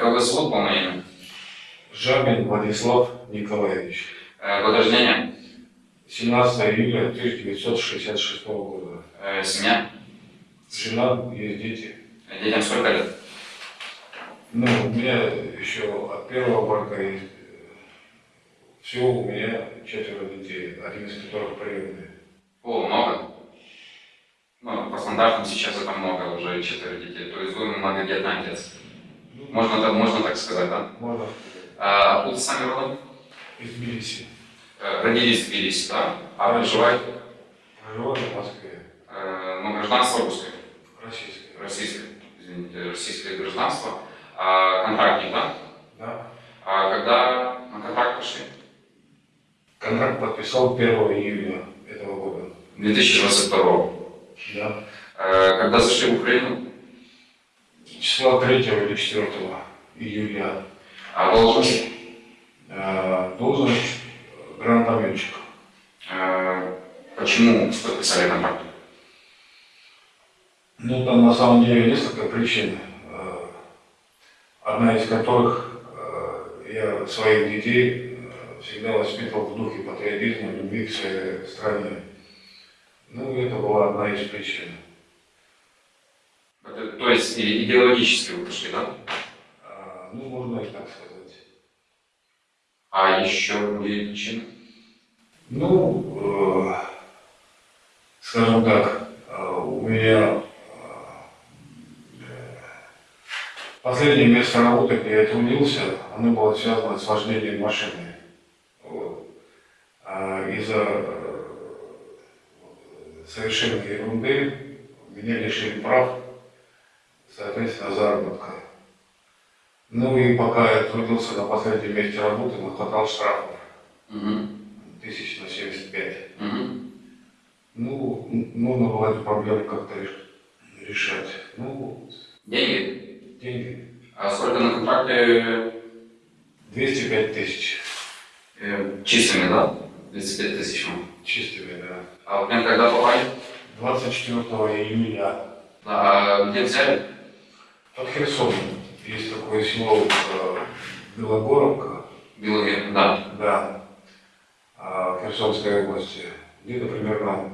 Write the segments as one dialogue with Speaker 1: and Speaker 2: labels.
Speaker 1: как вас зовут, полное имя?
Speaker 2: Жабин Владислав Николаевич.
Speaker 1: Э, год рождения?
Speaker 2: 17 июля 1966 года.
Speaker 1: Э, семья?
Speaker 2: Жена, есть дети.
Speaker 1: Детям сколько лет?
Speaker 2: Ну, у меня еще от первого брака есть. Всего у меня четверо детей, один из которых приемный.
Speaker 1: О, много. Ну, по стандартам сейчас это много, уже четверо детей. То есть вы многодетный отец. Можно, так- можно так сказать, да?
Speaker 2: Можно
Speaker 1: А откуда сами родом?
Speaker 2: из Тбилиси.
Speaker 1: Э, Родились в Тбилиси, да? А проживаете?
Speaker 2: Проживаю в Москве.
Speaker 1: Э, Ну, гражданство русское,
Speaker 2: Российское.
Speaker 1: российское, извините, российское гражданство. А контрактник, да?
Speaker 2: Да.
Speaker 1: А когда на контракт пошли?
Speaker 2: Контракт подписал 1 июля этого года.
Speaker 1: 2022
Speaker 2: Да.
Speaker 1: Э, Когда зашли в Украину?
Speaker 2: Числа 3 или 4 июля.
Speaker 1: А должность?
Speaker 2: Э, Должность гранатометчик.
Speaker 1: Э, Почему подписали контракт?
Speaker 2: Ну, там на самом деле несколько причин, э, одна из которых э, я своих детей э, всегда воспитывал в духе патриотизма, любви к своей стране. Ну, это была одна из причин.
Speaker 1: То есть идеологически вы пошли, да?
Speaker 2: А, Ну, можно и так сказать.
Speaker 1: А еще другие причины?
Speaker 2: Ну, э, скажем так, э, у меня э, последнее место работы, где я трудился, оно было связано с вождением машины. Вот. А из-за э, совершенной ерунды меня лишили прав, Ну и пока я трудился на последнем месте работы, нахватал штрафов
Speaker 1: Мгм.
Speaker 2: тысяч на 75.
Speaker 1: Мгм.
Speaker 2: Ну, нужно было эту проблему как-то реш- решать. Ну,
Speaker 1: Деньги?
Speaker 2: деньги.
Speaker 1: А сколько на контракте
Speaker 2: 205 тысяч
Speaker 1: э, чистыми, да? 35 тысяч.
Speaker 2: чистыми, да.
Speaker 1: А в плен когда попали?
Speaker 2: 24 июля
Speaker 1: а где взяли?
Speaker 2: под Херсоном есть такое село э, Белогоровка,
Speaker 1: Белые, да.
Speaker 2: да, а, в Херсонской области, где-то примерно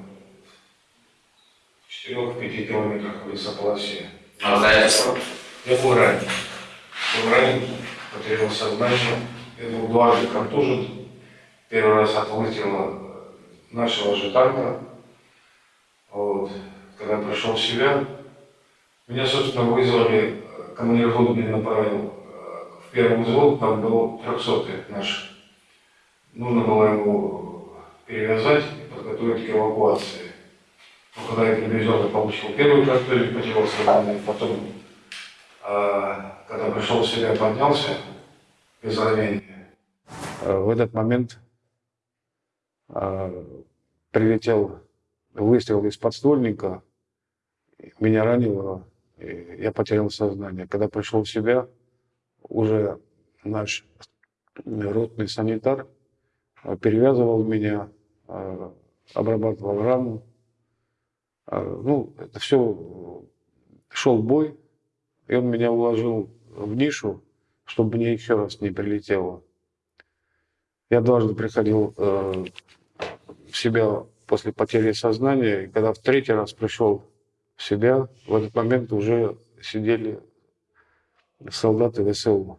Speaker 2: в 4-5 километрах в лесополосе.
Speaker 1: А обстоятельства?
Speaker 2: Я был ранен. Был ранен, потерял сознание. Я был дважды контужен. Первый раз от выстрела нашего же танка. Вот. Когда пришел в себя, меня, собственно, вызвали, командир меня направил э, в первый взвод, там был 300 наш. Нужно было его перевязать и подготовить к эвакуации. Но когда я привезен, получил первую контузию, потерял сознание, потом а когда пришел в себя, поднялся без ранения. В этот момент прилетел выстрел из подствольника, меня ранило, я потерял сознание. Когда пришел в себя, уже наш ротный санитар а, перевязывал меня, а, обрабатывал рану. А, Ну, это все шел бой, и он меня уложил в нишу, чтобы мне еще раз не прилетело. Я дважды приходил э, в себя после потери сознания, и когда в третий раз пришел себя, в этот момент уже сидели солдаты ВСУ.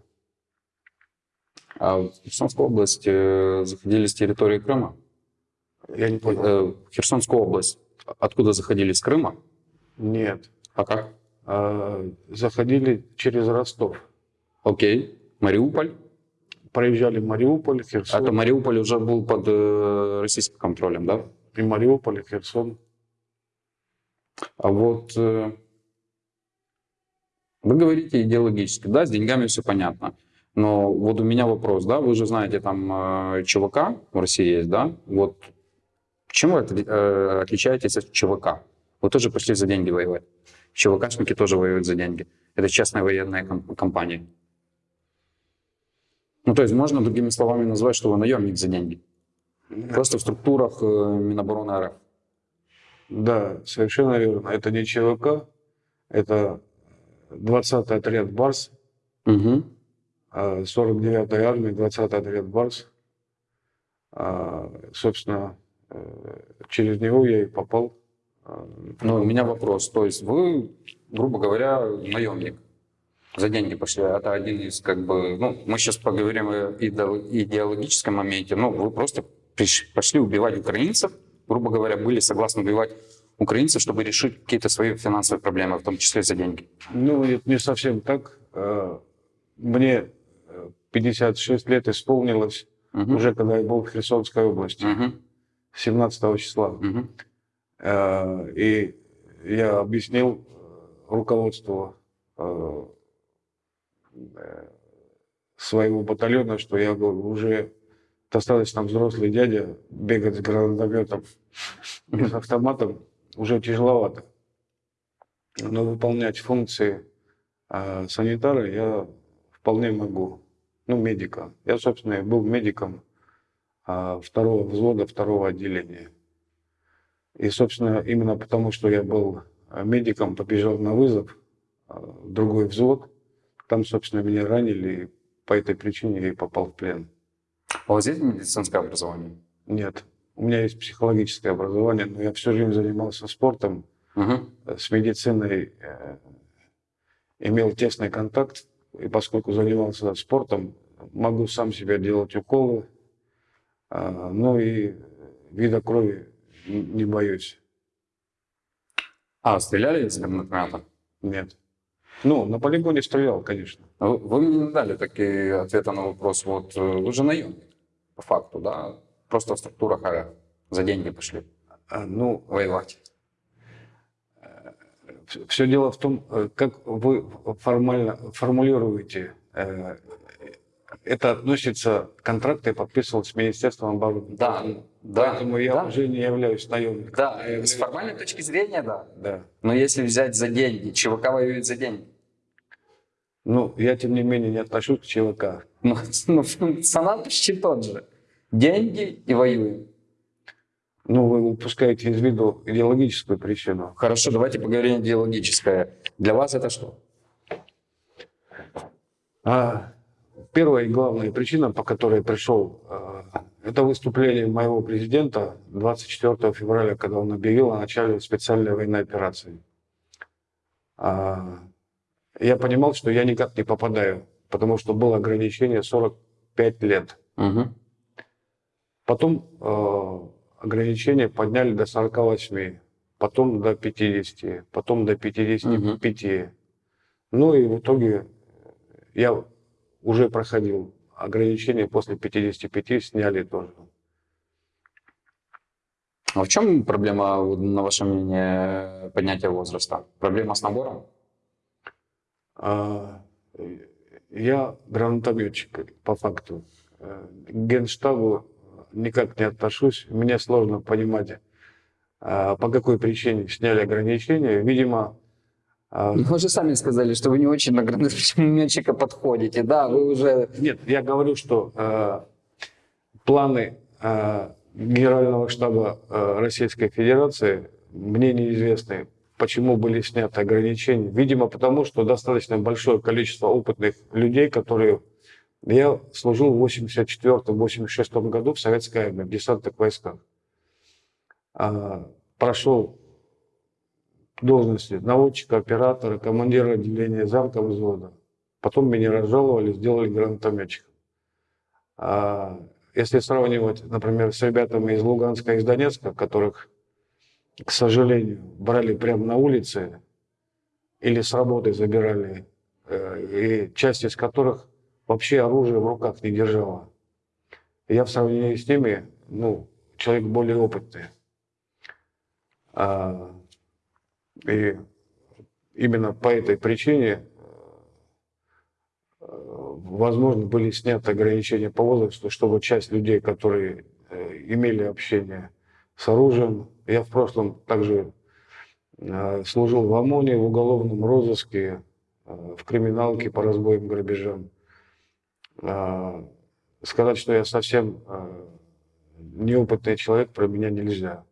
Speaker 3: А в Херсонскую область э, заходили с территории Крыма?
Speaker 2: Я не понял.
Speaker 3: Э, в Херсонскую область откуда заходили? С Крыма?
Speaker 2: Нет.
Speaker 3: А как?
Speaker 2: А, заходили через Ростов.
Speaker 3: Окей. Мариуполь?
Speaker 2: Проезжали Мариуполь, Херсон.
Speaker 3: Это Мариуполь уже был под э, российским контролем, да?
Speaker 2: И Мариуполь, и Херсон.
Speaker 3: А вот э, вы говорите идеологически, да, с деньгами все понятно. Но вот у меня вопрос, да, вы же знаете, там э, в России есть, да? Вот чем вы э, отличаетесь от ЧВК? Вы тоже пошли за деньги воевать. ЧВКшники тоже воюют за деньги. Это частная военная ком- компания. Ну, то есть можно другими словами назвать, что вы наемник за деньги. Просто в структурах э, Минобороны РФ.
Speaker 2: Да, совершенно верно. Это не ЧВК, это 20-й отряд БАРС,
Speaker 3: Угу.
Speaker 2: а, 49-й армии, 20-й отряд Барс. А, Собственно, э, через него я и попал. а,
Speaker 3: Ну, у меня вопрос. То есть вы, грубо говоря, наемник. За деньги пошли. Это один из, как бы, ну, мы сейчас поговорим о идео- идеологическом моменте. Ну, вы просто приш- пошли убивать украинцев, грубо говоря, были согласны убивать украинцев, чтобы решить какие-то свои финансовые проблемы, в том числе за деньги.
Speaker 2: Ну, это не совсем так. А, Мне э, 56 лет исполнилось,
Speaker 3: Мгм.
Speaker 2: уже когда я был в Херсонской области,
Speaker 3: Мгм.
Speaker 2: 17 числа. Э, И я объяснил э, руководству э, э, своего батальона, что я уже достаточно взрослый дядя, бегать с гранатометом и с автоматом уже тяжеловато. Но выполнять функции э, санитара я вполне могу. Ну, медика. Я, собственно, был медиком э, второго взвода, второго отделения. И, собственно, именно потому, что я был медиком, побежал на вызов э, в другой взвод. Там, собственно, меня ранили, и по этой причине я и попал в плен.
Speaker 3: А у вас есть медицинское образование?
Speaker 2: Нет, у меня есть психологическое образование, но я всю жизнь занимался спортом, э, с медициной э, имел тесный контакт, и поскольку занимался спортом, могу сам себе делать уколы, а, ну и вида крови не боюсь.
Speaker 3: А, стреляли из гранатомета?
Speaker 2: Нет. Ну, на полигоне стрелял, конечно.
Speaker 3: Вы, вы мне не дали такие ответа на вопрос. Вот э, вы же наемник, по факту, да? Просто в структурах АР. За деньги пошли
Speaker 2: А, ну,
Speaker 3: воевать.
Speaker 2: все дело в том, э, как вы формально формулируете. Это относится, контракты подписывал с Министерством обороны.
Speaker 3: Да, да,
Speaker 2: Поэтому я
Speaker 3: да.
Speaker 2: уже не являюсь наемником.
Speaker 3: Да,
Speaker 2: Я являюсь-
Speaker 3: с формальной точки зрения, да.
Speaker 2: Да.
Speaker 3: Но если взять за деньги, ЧВК воюет за деньги.
Speaker 2: Ну, я, тем не менее, не отношусь к ЧВК.
Speaker 3: Ну, ну, функционал почти тот же. Деньги и воюем.
Speaker 2: Ну, вы упускаете из виду идеологическую причину.
Speaker 3: Хорошо, давайте поговорим идеологическое. Для вас это что?
Speaker 2: А первая и главная причина, по которой пришел, э, это выступление моего президента 24 февраля, когда он объявил о начале специальной военной операции. А, Я понимал, что я никак не попадаю, потому что было ограничение 45 лет.
Speaker 3: Мгм.
Speaker 2: Потом э, ограничение подняли до 48, потом до 50, потом до 55. Ну и в итоге я уже проходил ограничения после 55, сняли тоже.
Speaker 3: А в чем проблема, на ваше мнение, поднятия возраста? Проблема с набором?
Speaker 2: А, я гранатометчик по факту. К генштабу никак не отношусь. Мне сложно понимать, а, по какой причине сняли ограничения. Видимо,
Speaker 3: Вы же сами сказали, что вы не очень на гранатометчика подходите. Да, вы уже...
Speaker 2: Нет, я говорю, что э, планы э, Генерального штаба э, Российской Федерации мне неизвестны, почему были сняты ограничения. Видимо, потому что достаточно большое количество опытных людей, которые... Я служил в 84-86 году в Советской армии, в десантных войсках. А, прошел должности наводчика, оператора, командира отделения замка взвода. Потом меня разжаловали, сделали гранатометчиком. А если сравнивать, например, с ребятами из Луганска и из Донецка, которых, к сожалению, брали прямо на улице или с работы забирали, э, и часть из которых вообще оружие в руках не держала. Я в сравнении с ними, ну, человек более опытный. А, и именно по этой причине э, возможно, были сняты ограничения по возрасту, чтобы часть людей, которые э, имели общение с оружием, я в прошлом также э, служил в ОМОНе, в уголовном розыске, в криминалке по разбоям, грабежам. Сказать, что я совсем неопытный человек, про меня нельзя.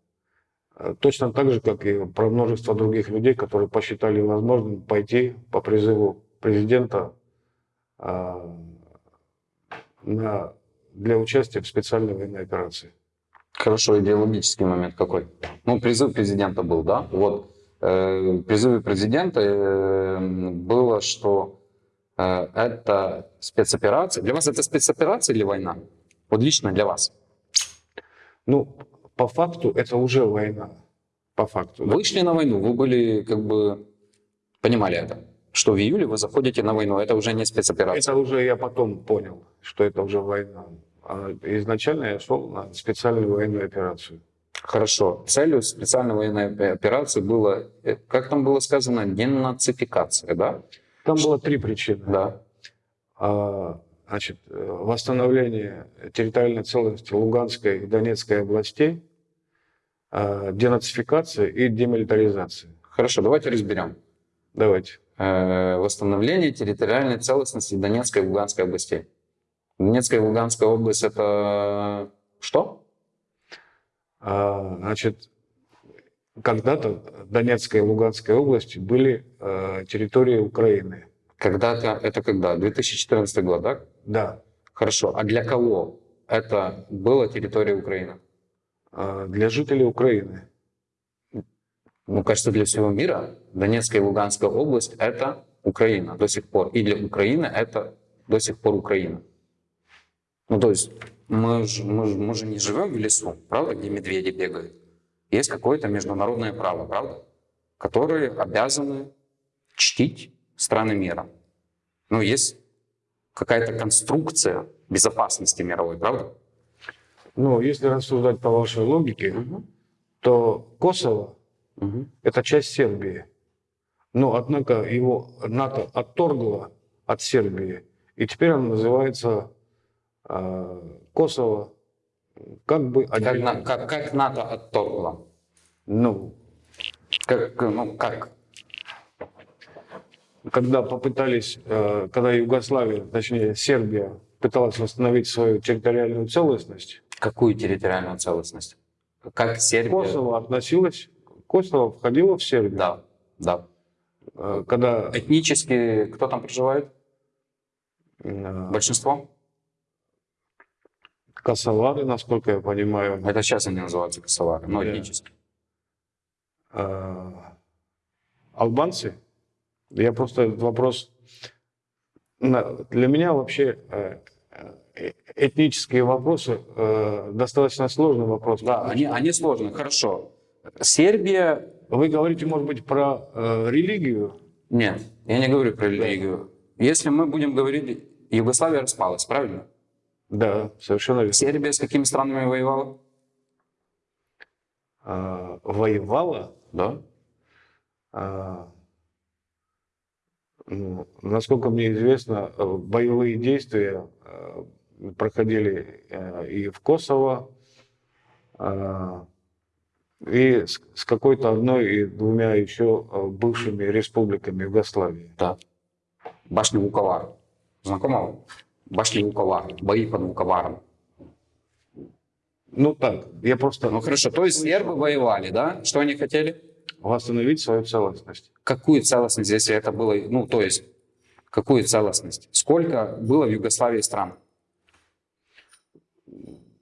Speaker 2: Э, Точно так же, как и про множество других людей, которые посчитали возможным пойти по призыву президента а, на, для участия в специальной военной операции.
Speaker 3: Хорошо, идеологический момент какой? Ну, призыв президента был, да? Вот э, призыве президента э, было, что э, это спецоперация. Для вас это спецоперация или война? Вот лично для вас.
Speaker 2: Ну, по факту это уже война. По факту. да.
Speaker 3: Вы шли на войну, вы были как бы понимали это, что в июле вы заходите на войну, это уже не спецоперация.
Speaker 2: Это уже я потом понял, что это уже война. А изначально я шел на специальную военную операцию.
Speaker 3: Хорошо. Целью специальной военной опе- операции было, э, как там было сказано, денацификация, да?
Speaker 2: Там было три причины.
Speaker 3: Да.
Speaker 2: А, Значит, э, восстановление территориальной целостности Луганской и Донецкой областей, а, денацификация и демилитаризация.
Speaker 3: Хорошо, давайте разберем.
Speaker 2: Давайте.
Speaker 3: Э, Восстановление территориальной целостности Донецкой и Луганской областей. Донецкая и Луганская область это что?
Speaker 2: А, Значит, когда-то Донецкая и Луганская области были э, территорией Украины.
Speaker 3: Когда-то, это когда? 2014 год, да?
Speaker 2: Да.
Speaker 3: Хорошо. А для кого это была территория Украины?
Speaker 2: А, Для жителей Украины.
Speaker 3: Ну, кажется, для всего мира Донецкая и Луганская область – это Украина до сих пор. И для Украины это до сих пор Украина. Ну, то есть мы же, мы, же- мы же не живем в лесу, правда, где медведи бегают. Есть какое-то международное право, правда, которые обязаны чтить страны мира. Ну, есть какая-то конструкция безопасности мировой, правда?
Speaker 2: Ну, если рассуждать по вашей логике,
Speaker 3: Мгм.
Speaker 2: то Косово
Speaker 3: Мгм.
Speaker 2: – это часть Сербии. Но, однако, его НАТО отторгло от Сербии, и теперь оно называется э, Косово как бы
Speaker 3: Как,
Speaker 2: отдельно.
Speaker 3: как, как НАТО отторгло?
Speaker 2: Ну,
Speaker 3: Как, ну, как?
Speaker 2: Когда попытались, э, когда Югославия, точнее Сербия, пыталась восстановить свою территориальную целостность,
Speaker 3: Какую территориальную целостность? Как Сербия?
Speaker 2: Косово относилось, Косово входило в Сербию.
Speaker 3: Да, да.
Speaker 2: Э, Когда
Speaker 3: Этнически кто там проживает?
Speaker 2: э,
Speaker 3: Большинство?
Speaker 2: косовары, насколько я понимаю,
Speaker 3: Это сейчас они называются косовары, но
Speaker 2: Да.
Speaker 3: этнически.
Speaker 2: э, албанцы, я просто этот вопрос... Для меня вообще э, э, этнические вопросы э, достаточно сложный вопрос.
Speaker 3: Да, они, они сложные, хорошо. Сербия...
Speaker 2: Вы говорите, может быть, про э, религию?
Speaker 3: Нет, я не говорю про религию. Если мы будем говорить, Югославия распалась, правильно?
Speaker 2: Да, совершенно верно.
Speaker 3: Сербия с какими странами воевала?
Speaker 2: Э, воевала,
Speaker 3: Да.
Speaker 2: ну, насколько мне известно, э, боевые действия э, проходили э, и в Косово, и с, какой-то одной и двумя еще бывшими республиками Югославии.
Speaker 3: Да. Башня Вуковар. Знакомо? вам? Башня Вуковар. Бои под Вуковаром.
Speaker 2: Ну так, я просто
Speaker 3: Ну хорошо, то есть сербы воевали, да? Что они хотели?
Speaker 2: Восстановить свою целостность.
Speaker 3: Какую целостность, если это было, ну то есть, какую целостность? Сколько было в Югославии стран?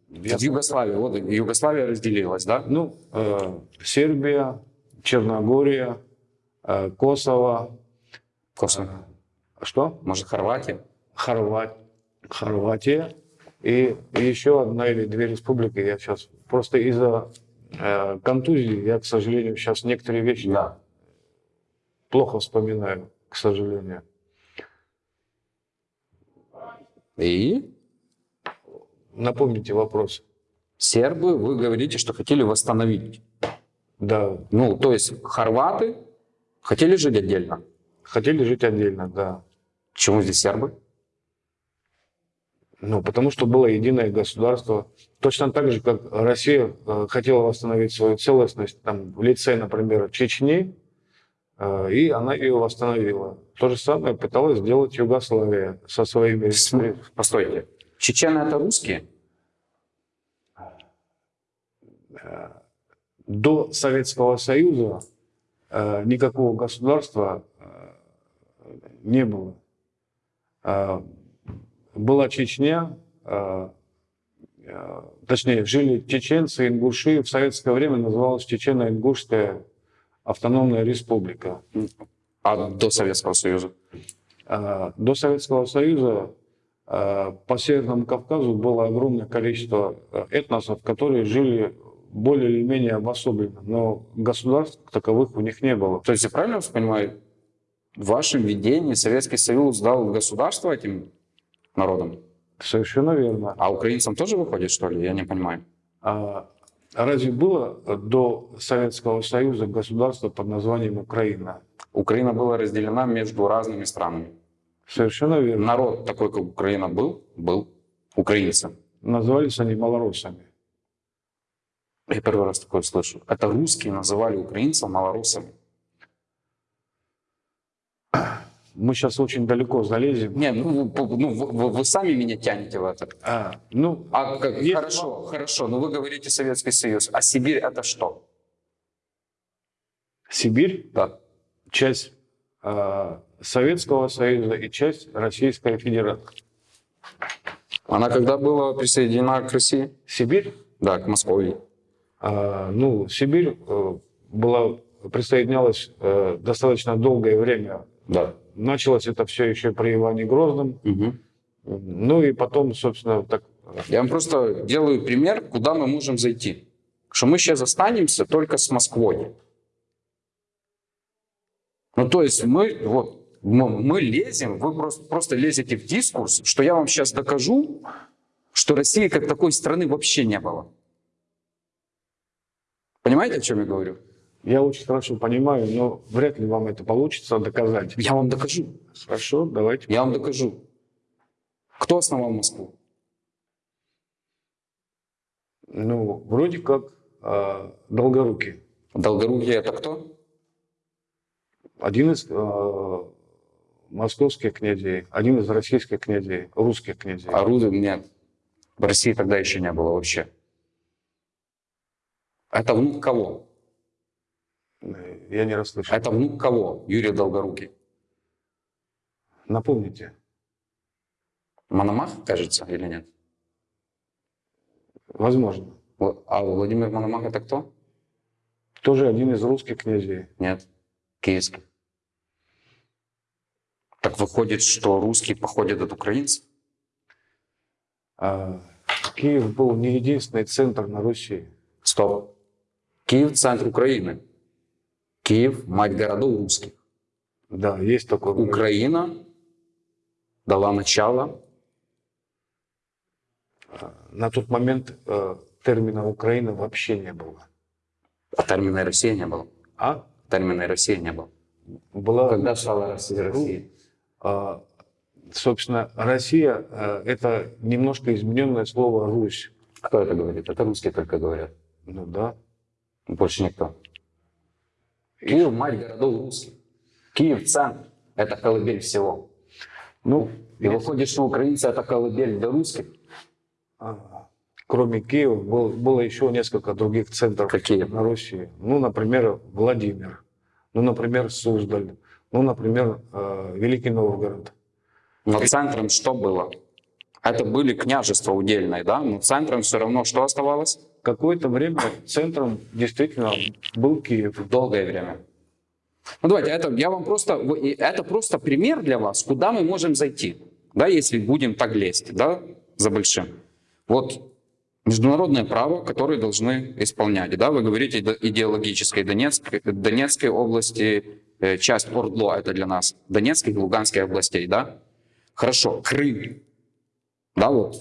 Speaker 2: Я-
Speaker 3: В Югославии, вот Югославия разделилась, да?
Speaker 2: Ну, э, Сербия, Черногория, э, Косово,
Speaker 3: Косово.
Speaker 2: э, что?
Speaker 3: Может, Хорватия?
Speaker 2: Хорват, Хорватия и, еще одна или две республики. Я сейчас просто из-за контузии я, к сожалению, сейчас некоторые вещи
Speaker 3: Да.
Speaker 2: плохо вспоминаю, к сожалению.
Speaker 3: И
Speaker 2: Напомните вопрос.
Speaker 3: сербы, вы говорите, что хотели восстановить.
Speaker 2: Да,
Speaker 3: Ну, то есть хорваты хотели жить отдельно.
Speaker 2: хотели жить отдельно, да.
Speaker 3: Почему здесь сербы?
Speaker 2: Ну, потому что было единое государство. Точно так же, как Россия э, хотела восстановить свою целостность там, в лице, например, Чечни, э, и она ее восстановила. То же самое пыталась сделать Югославия со своими...
Speaker 3: Постойте. Чечены это русские?
Speaker 2: До Советского Союза э, никакого государства э, не было. Была Чечня, э, э, точнее, жили чеченцы, ингуши. В советское время называлась Чечено-Ингушская автономная республика.
Speaker 3: А до Советского Союза?
Speaker 2: Э, До Советского Союза по Северному Кавказу было огромное количество этносов, которые жили более или менее обособленно, но государств таковых у них не было.
Speaker 3: То есть я правильно вас понимаю, в вашем видении Советский Союз дал государство этим народам?
Speaker 2: Совершенно верно.
Speaker 3: А украинцам тоже выходит, что ли? Я не понимаю.
Speaker 2: А разве было до Советского Союза государство под названием Украина?
Speaker 3: Украина была разделена между разными странами.
Speaker 2: Совершенно верно.
Speaker 3: Народ такой, как Украина был, был украинцем.
Speaker 2: Назывались они малоросами.
Speaker 3: Я первый раз такое слышу. Это русские называли украинцев малорусами.
Speaker 2: Мы сейчас очень далеко залезем.
Speaker 3: Не, ну, вы- ну, вы, вы- сами меня тянете в это.
Speaker 2: А, ну,
Speaker 3: А как-
Speaker 2: Есть
Speaker 3: хорошо, хорошо, но вы говорите Советский Союз. А Сибирь это что?
Speaker 2: Сибирь
Speaker 3: Да.
Speaker 2: – часть а, Советского Союза и часть Российской Федерации.
Speaker 3: Она когда была присоединена к России?
Speaker 2: Сибирь,
Speaker 3: Да, к Москве.
Speaker 2: а, ну, Сибирь э, была, присоединялась э, достаточно долгое время.
Speaker 3: Да.
Speaker 2: Началось это все еще при Иване Грозном.
Speaker 3: Мгм.
Speaker 2: Ну и потом, собственно, так
Speaker 3: Я вам просто делаю пример, куда мы можем зайти. Что мы сейчас останемся только с Москвой. Ну, то есть мы, вот, мы, мы лезем, вы просто, просто лезете в дискурс, что я вам сейчас докажу, что России как такой страны вообще не было. Понимаете, о чем я говорю?
Speaker 2: Я очень хорошо понимаю, но вряд ли вам это получится доказать.
Speaker 3: Я вам докажу.
Speaker 2: Хорошо, давайте.
Speaker 3: Я вам докажу. Кто основал Москву?
Speaker 2: Ну, вроде как а, Долгорукий.
Speaker 3: Долгорукий это кто?
Speaker 2: Один из а, московских князей, один из российских князей, русских князей.
Speaker 3: А Рузы нет. В России тогда еще не было вообще. Это внук кого?
Speaker 2: Я не расслышал.
Speaker 3: Это внук кого? Юрий Долгорукий.
Speaker 2: Напомните.
Speaker 3: Мономах, кажется, или нет?
Speaker 2: Возможно.
Speaker 3: А Владимир Мономах это кто?
Speaker 2: Тоже один из русских князей.
Speaker 3: Нет. Киевский. Так выходит, что русские походят от украинцев?
Speaker 2: А, Киев был не единственный центр на Руси.
Speaker 3: Стоп. Киев – центр Украины. Киев – мать городов русских.
Speaker 2: Да, есть город.
Speaker 3: Украина дала начало
Speaker 2: На тот момент э, термина Украина вообще не было.
Speaker 3: А термина Россия не было.
Speaker 2: А
Speaker 3: Термина Россия не было.
Speaker 2: была,
Speaker 3: Когда стала Россия Россией?
Speaker 2: а, собственно, Россия э, это немножко измененное слово Русь.
Speaker 3: Кто это говорит? Это русские только говорят.
Speaker 2: Ну да.
Speaker 3: Больше никто. Киев – мать городов русских. Киев – центр. Это колыбель всего.
Speaker 2: Ну,
Speaker 3: И выходит, что украинцы – это колыбель для русских.
Speaker 2: а, кроме Киева был- было еще несколько других центров
Speaker 3: Какие?
Speaker 2: на Руси. Ну, например, Владимир. Ну, например, Суздаль. Ну, например, э, Великий Новгород.
Speaker 3: Но центром что было? Это были княжества удельные, да? Но центром все равно что оставалось?
Speaker 2: Какое-то время центром действительно был Киев.
Speaker 3: Долгое время. Ну давайте, это, я вам просто, это просто пример для вас, куда мы можем зайти, да, если будем так лезть, да, за большим. Вот международное право, которое должны исполнять, да, вы говорите иде- идеологической Донецкой, Донецкой области, э, часть Ордло это для нас, Донецкой и Луганской областей, да. Хорошо, Крым, да, вот,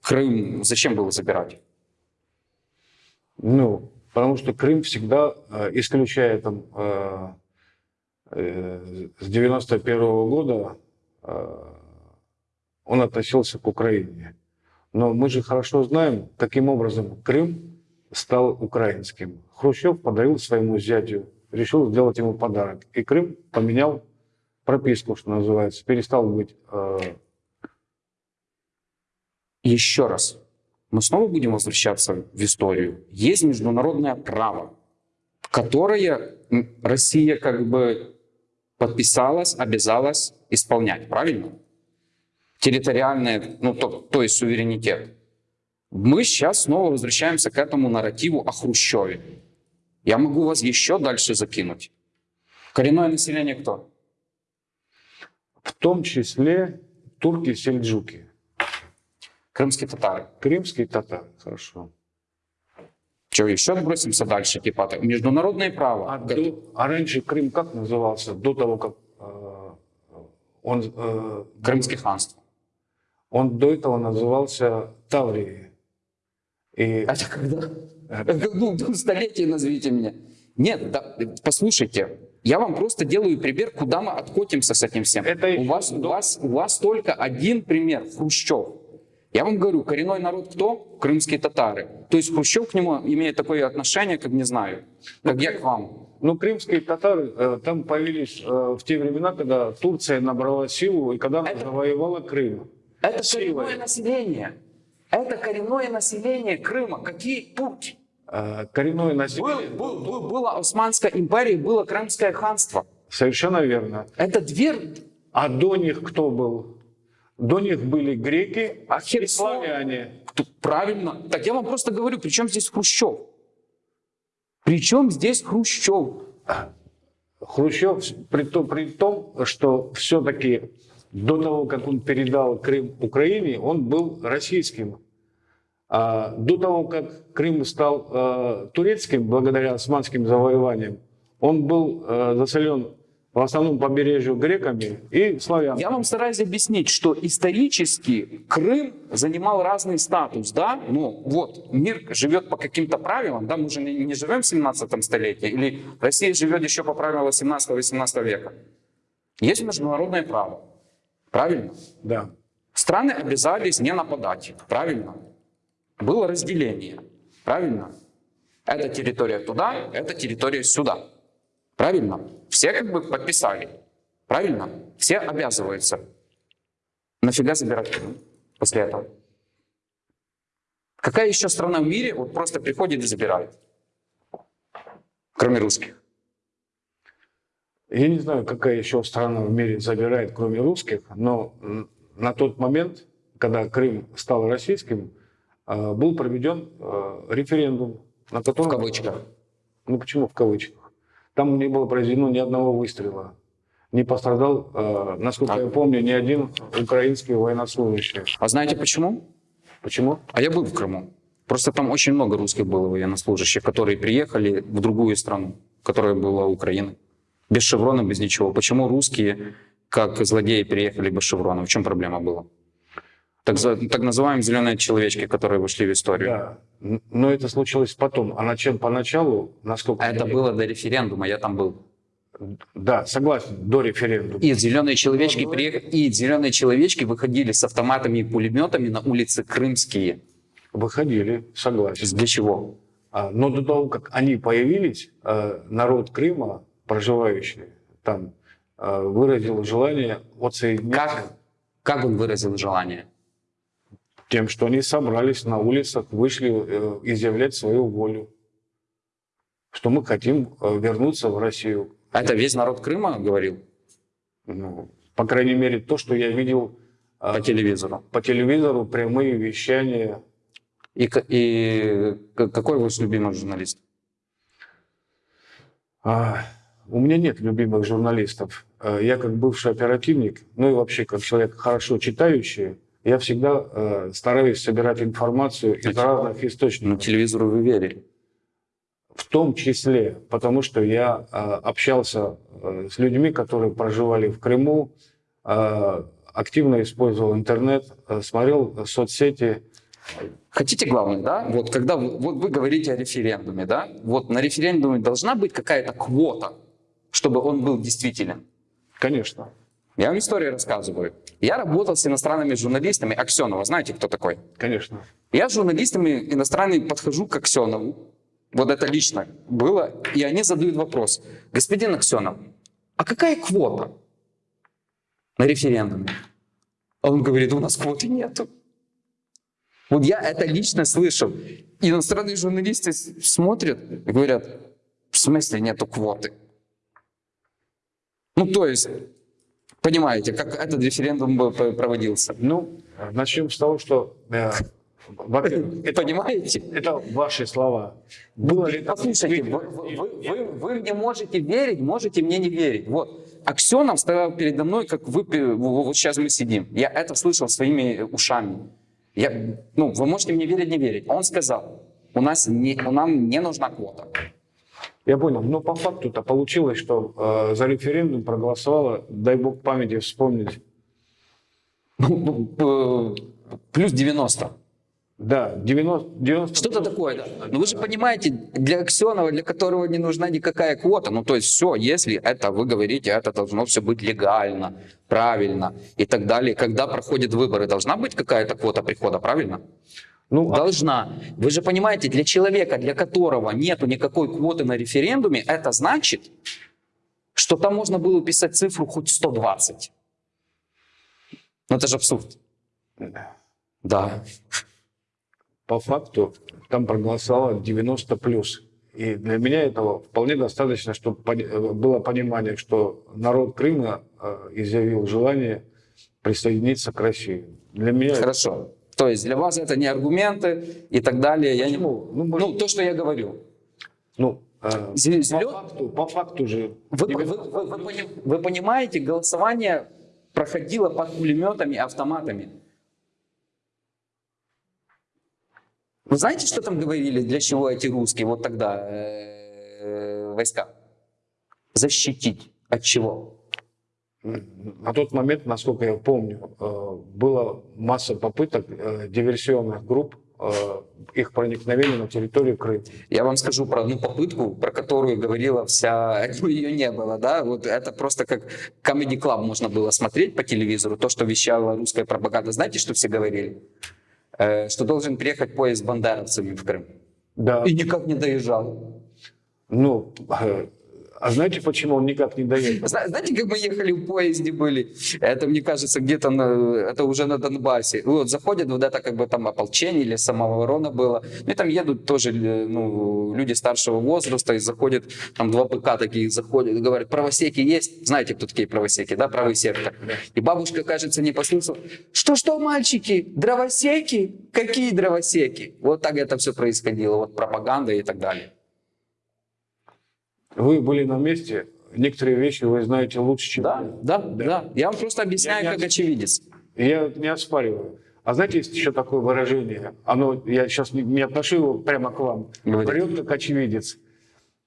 Speaker 3: Крым зачем было забирать?
Speaker 2: Ну, потому что Крым всегда, э, исключая там э, э, с 91 года, э, он относился к Украине. Но мы же хорошо знаем, каким образом Крым стал украинским. Хрущев подарил своему зятю, решил сделать ему подарок. И Крым поменял прописку, что называется, перестал быть э,
Speaker 3: Еще раз, мы снова будем возвращаться в историю. Есть международное право, которое Россия как бы подписалась, обязалась исполнять, правильно? территориальное, ну, то, то есть суверенитет. Мы сейчас снова возвращаемся к этому нарративу о Хрущеве. Я могу вас еще дальше закинуть. Коренное население кто?
Speaker 2: В том числе турки-сельджуки,
Speaker 3: Крымские татары.
Speaker 2: крымские татары. Хорошо.
Speaker 3: Что, еще отбросимся дальше? Типа, международное право.
Speaker 2: А, до- а раньше Крым как назывался? До того, как э, он, э,
Speaker 3: Крымское ханство.
Speaker 2: он до этого назывался Таврией. И
Speaker 3: Это когда? Ну, ну, столетие назовите меня. Нет, да, послушайте, я вам просто делаю пример, куда мы откотимся с этим всем.
Speaker 2: Это
Speaker 3: у, вас, у,
Speaker 2: до-
Speaker 3: вас, у вас только один пример, Хрущев. Я вам говорю, коренной народ кто? Крымские татары. То есть Хрущев к нему имеет такое отношение, как не знаю, как я к вам.
Speaker 2: Ну, крымские татары э, там появились э, в те времена, когда Турция набрала силу и когда она
Speaker 3: Это-
Speaker 2: завоевала Крым.
Speaker 3: Это
Speaker 2: Силой.
Speaker 3: коренное население. Это коренное население Крыма. Какие турки?
Speaker 2: Э, коренное
Speaker 3: Был,
Speaker 2: население.
Speaker 3: был- был- была Османская империя, было Крымское ханство.
Speaker 2: Совершенно верно.
Speaker 3: Это две
Speaker 2: А до них кто был? До них были греки
Speaker 3: А
Speaker 2: и славяне.
Speaker 3: Правильно. Так я вам просто говорю, при чем здесь Хрущев? При чем здесь Хрущев?
Speaker 2: Хрущев, при том, при том что все-таки до того, как он передал Крым Украине, он был российским. А до того, как Крым стал э, турецким, благодаря османским завоеваниям, он был э, заселен в основном побережью греками и славянами.
Speaker 3: Я вам стараюсь объяснить, что исторически Крым занимал разный статус, да? Ну, вот, мир живет по каким-то правилам, да, мы же не, не живем в 17 столетии, или Россия живет еще по правилам 17-18 века. Есть международное право, правильно?
Speaker 2: Да.
Speaker 3: Страны обязались не нападать, правильно? Было разделение, правильно? Эта территория туда, эта территория сюда. Правильно? Все как бы подписали. Правильно? Все обязываются. Нафига забирать после этого? Какая еще страна в мире вот просто приходит и забирает? Кроме русских.
Speaker 2: Я не знаю, какая еще страна в мире забирает, кроме русских, но на тот момент, когда Крым стал российским, э, был проведен э, референдум, на
Speaker 3: В
Speaker 2: котором...
Speaker 3: кавычках.
Speaker 2: Ну почему в кавычках? Там не было произведено ни одного выстрела. Не пострадал, э, насколько
Speaker 3: А-
Speaker 2: я помню, ни один украинский военнослужащий.
Speaker 3: А знаете почему?
Speaker 2: Почему?
Speaker 3: А я был в Крыму. Просто там очень много русских было военнослужащих, которые приехали в другую страну, которая была Украина. Без шеврона, без ничего. Почему русские, как злодеи, приехали без шеврона? В чем проблема была? Так, за- так называемые зеленые человечки, которые вошли в историю.
Speaker 2: Да. Но это случилось потом. А начал, поначалу, насколько...
Speaker 3: А это
Speaker 2: я-
Speaker 3: было до референдума, я там был.
Speaker 2: Да, согласен, до референдума.
Speaker 3: И зеленые человечки
Speaker 2: Ну,
Speaker 3: приехали, и зеленые человечки выходили с автоматами и пулеметами на улицы Крымские.
Speaker 2: Выходили, согласен.
Speaker 3: Для чего?
Speaker 2: А, Но до того, как они появились, э, народ Крыма, проживающий там, э, выразил желание отсоединиться
Speaker 3: Как, как он выразил желание?
Speaker 2: Тем, что они собрались на улицах, вышли э, изъявлять свою волю, что мы хотим э, вернуться в Россию.
Speaker 3: Это весь народ Крыма говорил
Speaker 2: Ну, по крайней мере, то, что я видел э,
Speaker 3: по телевизору.
Speaker 2: по телевизору, прямые вещания.
Speaker 3: И, и какой ваш любимый журналист?
Speaker 2: А, у меня нет любимых журналистов. Я как бывший оперативник, ну и вообще как человек хорошо читающий, я всегда э, стараюсь собирать информацию из разных источников.
Speaker 3: телевизору вы верили.
Speaker 2: В том числе, потому что я э, общался э, с людьми, которые проживали в Крыму, э, активно использовал интернет, э, смотрел соцсети.
Speaker 3: Хотите главное, да? Вот когда вы, вот вы говорите о референдуме, да? Вот на референдуме должна быть какая-то квота, чтобы он был действителен.
Speaker 2: Конечно,
Speaker 3: Я вам историю рассказываю. Я работал с иностранными журналистами. Аксенова, знаете, кто такой?
Speaker 2: конечно.
Speaker 3: Я с журналистами иностранными подхожу к Аксенову. Вот это лично было. И они задают вопрос. Господин Аксенов, а какая квота на референдуме? А он говорит, у нас квоты нету. Вот я это лично слышал. Иностранные журналисты смотрят и говорят, в смысле нету квоты? Ну, то есть, понимаете, как этот референдум проводился.
Speaker 2: Ну, начнем с того, что, э, это,
Speaker 3: Понимаете?
Speaker 2: это ваши слова. Было ли это
Speaker 3: Послушайте, вы, вы- вы- вы мне можете верить, можете мне не верить. Вот. Аксенов стоял передо мной, как вы, вот сейчас мы сидим. Я это слышал своими ушами. Я, ну, вы можете мне верить, не верить. Он сказал, у нас не, нам не нужна квота.
Speaker 2: Я понял. Но по факту-то получилось, что э, за референдум проголосовало, дай бог памяти вспомнить,
Speaker 3: Ну, э, Плюс 90.
Speaker 2: да, 90... 90
Speaker 3: Что-то такое, да. Но вы же понимаете, для Аксенова, для которого не нужна никакая квота, ну то есть все, если это, вы говорите, это должно все быть легально, правильно и так далее. Когда проходят выборы, должна быть какая-то квота прихода, правильно?
Speaker 2: Ну, а-
Speaker 3: Должна. Вы же понимаете, для человека, для которого нету никакой квоты на референдуме, это значит, что там можно было писать цифру хоть 120. Ну это же абсурд. Да.
Speaker 2: по факту там проголосовало 90 плюс. И для меня этого вполне достаточно, чтобы было понимание, что народ Крыма э, изъявил желание присоединиться к России. Для меня...
Speaker 3: Хорошо. То есть для вас это не аргументы и так далее. Я не...
Speaker 2: Ну, может-
Speaker 3: Ну, то, что я говорю.
Speaker 2: Ну, э,
Speaker 3: Зелё-
Speaker 2: по, факту, по факту же...
Speaker 3: Вы,
Speaker 2: 90
Speaker 3: вы- вы- вы пони- вы понимаете, голосование проходило под пулеметами автоматами. Вы знаете, что там говорили, для чего эти русские вот тогда э, войска? Защитить. От чего?
Speaker 2: На тот момент, насколько я помню, э, было масса попыток э, диверсионных групп, э, их проникновения на территорию Крыма.
Speaker 3: Я вам скажу про одну попытку, про которую говорила вся, ее не было, да, вот это просто как Comedy Club можно было смотреть по телевизору, то, что вещала русская пропаганда. Знаете, что все говорили? Что должен приехать поезд с бандеровцами в Крым.
Speaker 2: Да.
Speaker 3: И никак не доезжал.
Speaker 2: Ну, а знаете, почему он никак не доехал?
Speaker 3: Зна- Знаете, как мы ехали в поезде были? Это, мне кажется, где-то на, это уже на Донбассе. Вот заходят вот это как бы там ополчение или самооборона было. Ну и там едут тоже э, ну, люди старшего возраста и заходят, там два ПК таких заходят говорят, правосеки есть? Знаете, кто такие правосеки, да, правый сектор? И бабушка, кажется, не послышала. Что-что, мальчики, дровосеки? Какие дровосеки? Вот так это все происходило, вот пропаганда и так далее.
Speaker 2: Вы были на месте, некоторые вещи вы знаете лучше, чем
Speaker 3: Да,
Speaker 2: я.
Speaker 3: да, да. Я вам просто объясняю,
Speaker 2: Я
Speaker 3: как очевидец.
Speaker 2: И Я не оспариваю. А знаете, есть еще такое выражение, оно, я сейчас не, не отношу его прямо к вам,
Speaker 3: Говорите.
Speaker 2: врет как очевидец.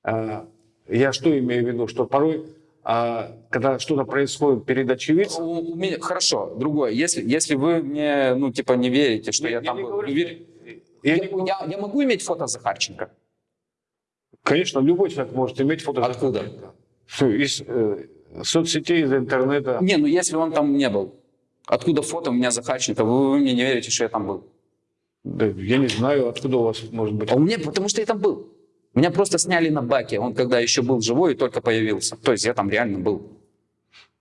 Speaker 2: А, я что имею в виду, что порой, а, когда что-то происходит перед очевидцем,
Speaker 3: У- у меня- хорошо, другое. Если, если вы мне, ну, типа, не верите, что я,
Speaker 2: я
Speaker 3: там
Speaker 2: не
Speaker 3: был,
Speaker 2: говорю, я
Speaker 3: я,
Speaker 2: не
Speaker 3: я- я могу иметь фото Захарченко?
Speaker 2: Конечно, любой человек может иметь фото.
Speaker 3: Откуда?
Speaker 2: Из э, соцсетей, из интернета.
Speaker 3: Не, ну если он там не был. Откуда фото у меня Захарченко? Вы, вы мне не верите, что я там был.
Speaker 2: Да, я не знаю, откуда у вас может быть.
Speaker 3: А у меня, потому что я там был. Меня просто сняли на баке, он когда еще был живой и только появился. То есть я там реально был.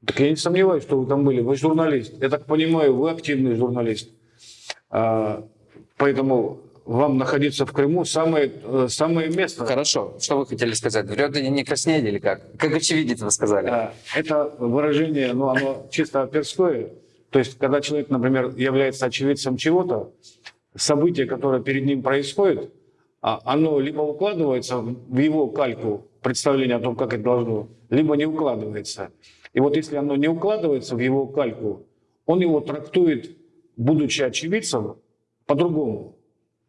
Speaker 2: Так я не сомневаюсь, что вы там были. Вы журналист. Я так понимаю, вы активный журналист. А, поэтому вам находиться в Крыму самое, э, самое место.
Speaker 3: Хорошо, что вы хотели сказать? Врет и не краснеет или как? Как очевидец вы сказали.
Speaker 2: А, Это выражение, ну, оно чисто оперское. То есть, когда человек, например, является очевидцем чего-то, событие, которое перед ним происходит, а, оно либо укладывается в его кальку представление о том, как это должно, либо не укладывается. И вот если оно не укладывается в его кальку, он его трактует, будучи очевидцем, по-другому.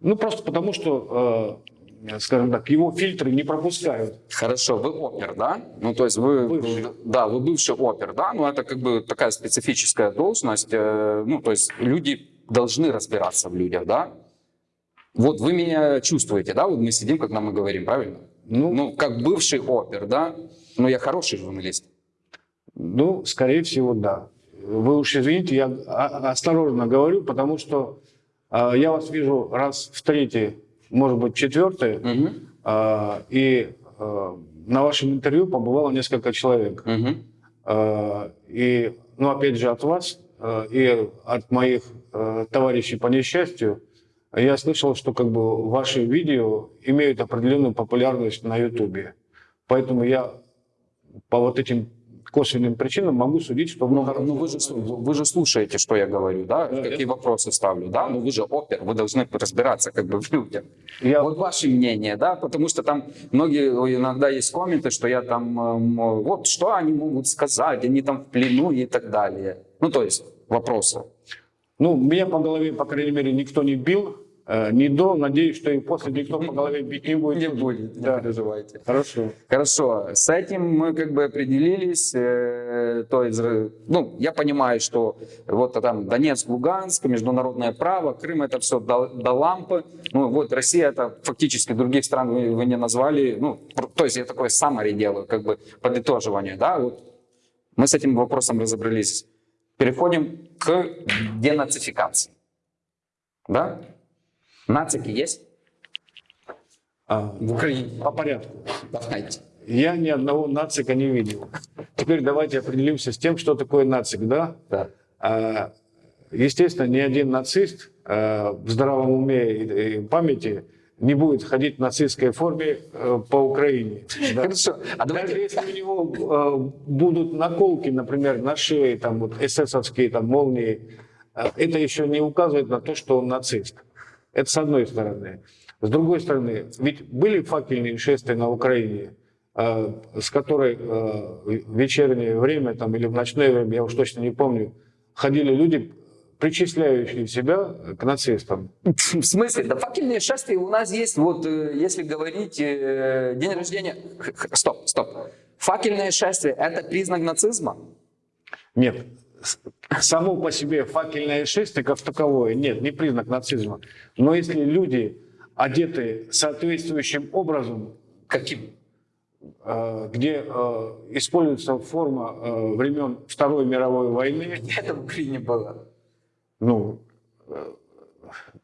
Speaker 2: Ну, просто потому что, э, скажем так, его фильтры не пропускают.
Speaker 3: Хорошо, вы опер, да? Ну, то есть вы,
Speaker 2: Бывший.
Speaker 3: да, вы бывший опер, да? Ну, это как бы такая специфическая должность. э, ну, то есть люди должны разбираться в людях, да? Вот вы меня чувствуете, да? Вот мы сидим, когда мы говорим, правильно?
Speaker 2: Ну,
Speaker 3: Ну, как бывший опер, да? Ну, я хороший журналист.
Speaker 2: Ну, скорее всего, да. Вы уж извините, я осторожно говорю, потому что я вас вижу раз в третий, может быть, четвертый, а, и а, на вашем интервью побывало несколько человек. А, и, ну, опять же, от вас а, и от моих а, товарищей по несчастью, я слышал, что как бы ваши видео имеют определенную популярность на Ютубе. Поэтому я по вот этим косвенным причинам могу судить, что
Speaker 3: Ну,
Speaker 2: вы хороший
Speaker 3: ну вы, же, вы же слушаете, что я говорю, да?
Speaker 2: Да,
Speaker 3: Какие вопросы ставлю, да? Ну вы же опер, вы должны разбираться как бы в людях.
Speaker 2: Я-
Speaker 3: Вот ваше мнение, да? Потому что там многие иногда есть комменты, что я там, эм, вот что они могут сказать, они там в плену и так далее. Ну то есть вопросы.
Speaker 2: Ну, меня по голове, по крайней мере, никто не бил. Э, ни до, надеюсь, что и после никто по голове бить не будет.
Speaker 3: Не будет, не
Speaker 2: Да.
Speaker 3: переживайте.
Speaker 2: Хорошо.
Speaker 3: Хорошо, с этим мы как бы определились, э, то есть, э, ну, я понимаю, что вот там Донецк, Луганск, международное право, Крым это все до, до лампы, ну вот Россия это фактически других стран вы, вы не назвали, ну, то есть я такое summary делаю, как бы подытоживание, да, вот мы с этим вопросом разобрались. Переходим к денацификации, да? Нацики есть
Speaker 2: А,
Speaker 3: в Украине?
Speaker 2: по порядку.
Speaker 3: Давайте.
Speaker 2: Я ни одного нацика не видел. Теперь давайте определимся с тем, что такое нацик, да?
Speaker 3: Да.
Speaker 2: А, Естественно, ни один нацист а, в здравом уме и и памяти не будет ходить в нацистской форме э, по Украине. Да.
Speaker 3: Хорошо, а
Speaker 2: Даже
Speaker 3: давайте...
Speaker 2: если у него э, будут наколки, например, на шее, там вот эсэсовские там молнии, э, это еще не указывает на то, что он нацист. Это с одной стороны. С другой стороны, ведь были факельные шествия на Украине, э, с которой э, в вечернее время там, или в ночное время, я уж точно не помню, ходили люди, причисляющие себя к нацистам.
Speaker 3: В смысле? Да факельные шествия у нас есть, вот э, если говорить день рождения... Стоп, стоп. Факельное шествие – это признак нацизма?
Speaker 2: Нет, само по себе факельное шествие как таковое, нет, не признак нацизма. Но если люди одеты соответствующим образом,
Speaker 3: Каким?
Speaker 2: э, где э, используется форма э, времен Второй мировой войны,
Speaker 3: Это в Украине было.
Speaker 2: ну,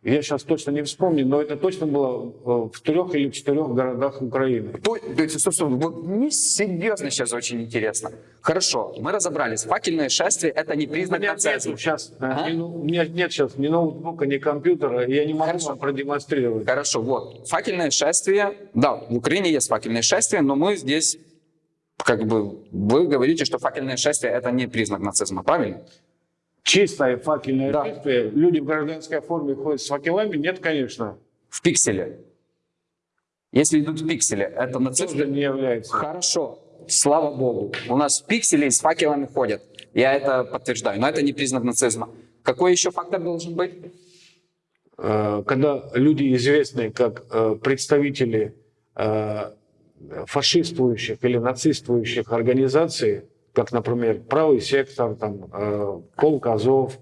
Speaker 2: я сейчас точно не вспомню, но это точно было э, в трех или четырех городах Украины.
Speaker 3: То, то есть, собственно, вот мне серьезно сейчас очень интересно. Хорошо, мы разобрались. Факельное шествие – это не
Speaker 2: У
Speaker 3: признак
Speaker 2: меня
Speaker 3: нацизма.
Speaker 2: нет сейчас,
Speaker 3: Ага.
Speaker 2: у меня нет сейчас ни ноутбука, ни компьютера, и я не могу
Speaker 3: Хорошо.
Speaker 2: вам продемонстрировать.
Speaker 3: Хорошо, вот. Факельное шествие. Да, в Украине есть факельное шествие, но мы здесь, как бы, вы говорите, что факельное шествие – это не признак нацизма, правильно?
Speaker 2: Чистое факельное
Speaker 3: Да.
Speaker 2: шествие, люди в гражданской форме ходят с факелами? Нет, конечно.
Speaker 3: В пикселе. Если идут в пикселе, это нацизм?
Speaker 2: Тоже не является.
Speaker 3: Хорошо, слава богу. У нас в пикселе с факелами ходят. Я это подтверждаю, но это не признак нацизма. Какой еще фактор должен быть?
Speaker 2: Э, Когда люди известные как э, представители э, фашистующих или нацистующих организаций, как, например, правый сектор, там, э, полк Азов,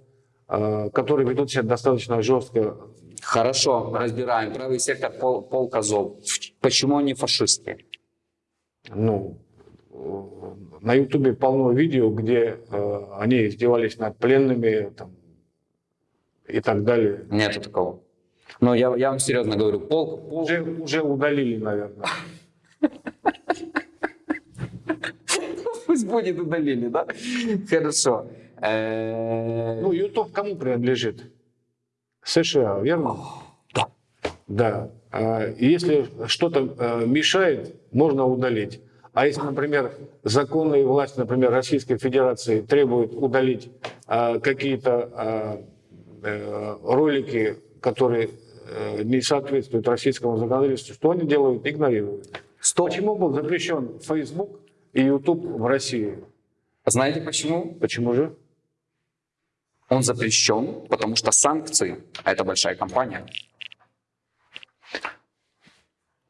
Speaker 2: э, которые ведут себя достаточно жестко.
Speaker 3: Хорошо, разбираем. Правый сектор, пол, полк Азов. Почему они фашисты?
Speaker 2: Ну, на Ютубе полно видео, где э, они издевались над пленными там, и так далее.
Speaker 3: Нету такого. Но я, я вам серьезно говорю, полк, полк
Speaker 2: Уже, уже удалили, наверное.
Speaker 3: пусть будет удалили, да? Хорошо. Э,
Speaker 2: Ну, YouTube кому принадлежит? США, верно?
Speaker 3: Да.
Speaker 2: Да. А, Если что-то э, мешает, можно удалить. А если, например, законные власти, например, Российской Федерации требуют удалить а, какие-то э, ролики, которые э, не соответствуют российскому законодательству, что они делают? Игнорируют.
Speaker 3: Стоп.
Speaker 2: Почему был запрещен Facebook и YouTube в России?
Speaker 3: Знаете почему?
Speaker 2: Почему же?
Speaker 3: Он запрещен, потому что санкции, а это большая компания,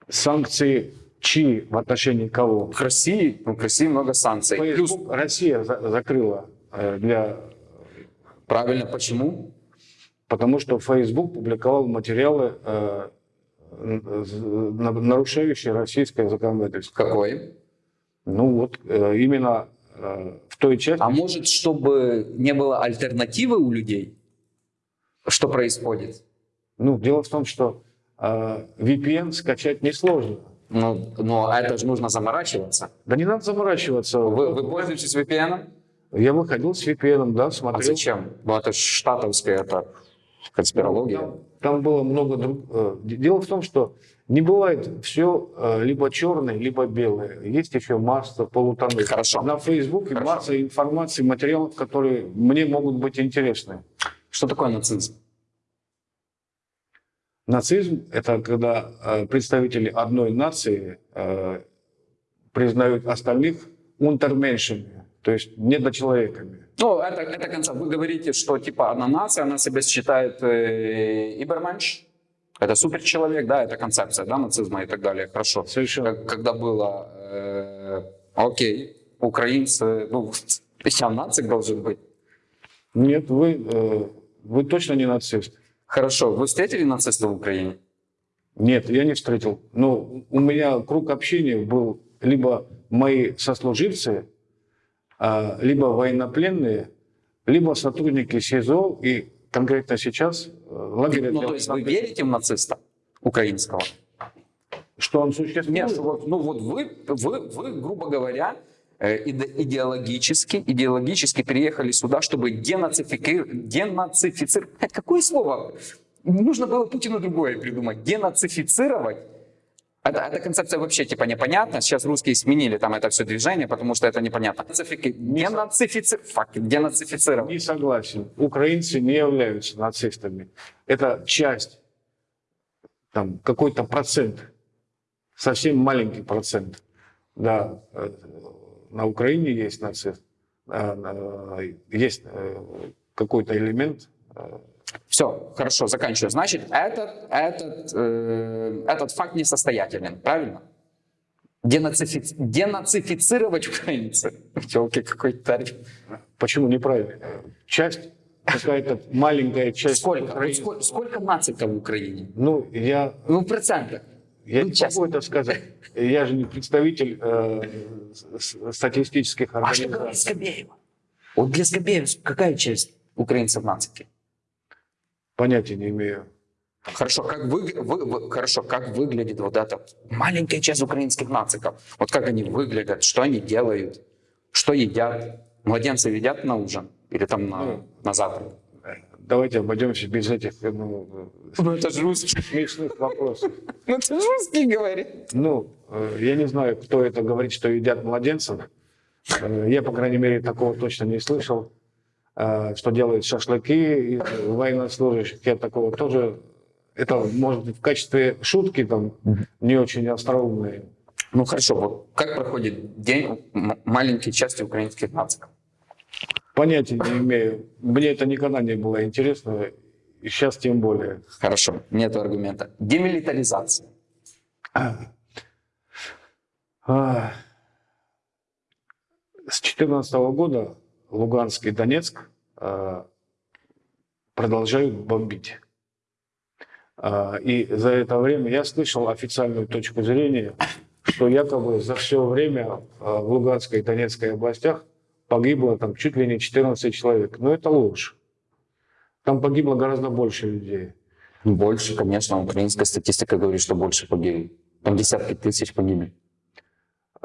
Speaker 2: Санкции чьи в отношении кого?
Speaker 3: к России, ну, к России много санкций. Плюс,
Speaker 2: Facebook Россия за- закрыла э, для
Speaker 3: правильно, почему?
Speaker 2: потому что Facebook публиковал материалы, э, нарушающие российское законодательство.
Speaker 3: Какой?
Speaker 2: Ну вот э, именно э, в той части,
Speaker 3: А может, чтобы не было альтернативы у людей? Что происходит?
Speaker 2: ну дело в том, что э, VPN скачать несложно.
Speaker 3: Ну, но это же нужно заморачиваться.
Speaker 2: Да не надо заморачиваться.
Speaker 3: Вы, вы пользуетесь VPN?
Speaker 2: Я выходил с VPN, да,
Speaker 3: А
Speaker 2: смотрел.
Speaker 3: зачем? Ну, это ж штатовское, это конспирология.
Speaker 2: Там, было много друг... э, Дело в том, что не бывает все либо черное, либо белое. Есть еще масса полутонов.
Speaker 3: Хорошо.
Speaker 2: На Фейсбуке
Speaker 3: Хорошо.
Speaker 2: масса информации, материалов, которые мне могут быть интересны.
Speaker 3: Что такое нацизм?
Speaker 2: Нацизм – это когда э, представители одной нации э, признают остальных унтерменшами, то есть недочеловеками.
Speaker 3: Ну, это, это концепт. Вы говорите, что типа одна нация, она себя считает э, иберменш, это суперчеловек, да, это концепция, да, нацизма и так далее. Хорошо.
Speaker 2: Совершенно.
Speaker 3: Как- когда было, э, окей, украинцы, ну, я нацик должен быть.
Speaker 2: Нет, вы, э, вы точно не нацист.
Speaker 3: Хорошо, вы встретили нацистов в Украине?
Speaker 2: Нет, я не встретил. Но у меня круг общения был либо мои сослуживцы, либо военнопленные, либо сотрудники СИЗО и конкретно сейчас э, лагеря
Speaker 3: Ну, то есть вы верите в нациста украинского?
Speaker 2: Что он существует?
Speaker 3: Нет, вот, ну вот вы, вы, вы, грубо говоря, э, иде- идеологически, идеологически переехали сюда, чтобы денацифики- денацифицировать. Какое слово? Нужно было Путину другое придумать. Денацифицировать. Это, эта концепция вообще типа непонятна. Сейчас русские сменили там это все движение, потому что это непонятно. Нацифики-. Фак, денацифицировать.
Speaker 2: Не согласен. Украинцы не являются нацистами. Это часть, там, какой-то процент, совсем маленький процент. Да, э, на Украине есть нацист, а, на- есть э, какой-то элемент.
Speaker 3: Все, хорошо, заканчиваю. Значит, этот, этот, э, этот факт несостоятелен, правильно? Денацифи- Денацифицировать украинцы. Челки какой-то термин.
Speaker 2: Почему неправильно? Часть, какая-то маленькая часть.
Speaker 3: Сколько? Вот сколько, сколько нациков в Украине?
Speaker 2: Ну, я,
Speaker 3: Ну, в процентах.
Speaker 2: я
Speaker 3: Ну,
Speaker 2: не
Speaker 3: честно.
Speaker 2: могу это сказать. Я же не представитель э, статистических
Speaker 3: А что говорит
Speaker 2: организаций.
Speaker 3: Скобеева? Вот для Скобеева какая часть украинцев нацики?
Speaker 2: Понятия не имею.
Speaker 3: Хорошо, как, вы, вы- вы- хорошо, как выглядит вот эта маленькая часть украинских нациков? Вот как они выглядят, что они делают, что едят? Младенцы едят на ужин или там на,
Speaker 2: Ну.
Speaker 3: на завтрак?
Speaker 2: Давайте обойдемся без этих ну,
Speaker 3: Ну это же русский.
Speaker 2: смешных вопросов.
Speaker 3: Ну это же русский говорит.
Speaker 2: Ну, э, я не знаю, кто это говорит, что едят младенцев. Э, Я, по крайней мере, такого точно не слышал. Э, Что делают шашлыки из военнослужащих, я такого тоже... Это, может, в качестве шутки там не очень остроумные.
Speaker 3: Ну хорошо, вот как проходит день маленькой части украинских нациков?
Speaker 2: Понятия не имею. Мне это никогда не было интересно, и сейчас тем более.
Speaker 3: Хорошо, нет аргумента. Демилитаризация.
Speaker 2: А, С 2014 года Луганск и Донецк а, продолжают бомбить. А, И за это время я слышал официальную точку зрения, что якобы за все время а, в Луганской и Донецкой областях погибло там чуть ли не 14 человек. Но это ложь. Там погибло гораздо больше людей.
Speaker 3: Больше, конечно, украинская статистика говорит, что больше погибли. Там десятки тысяч погибли.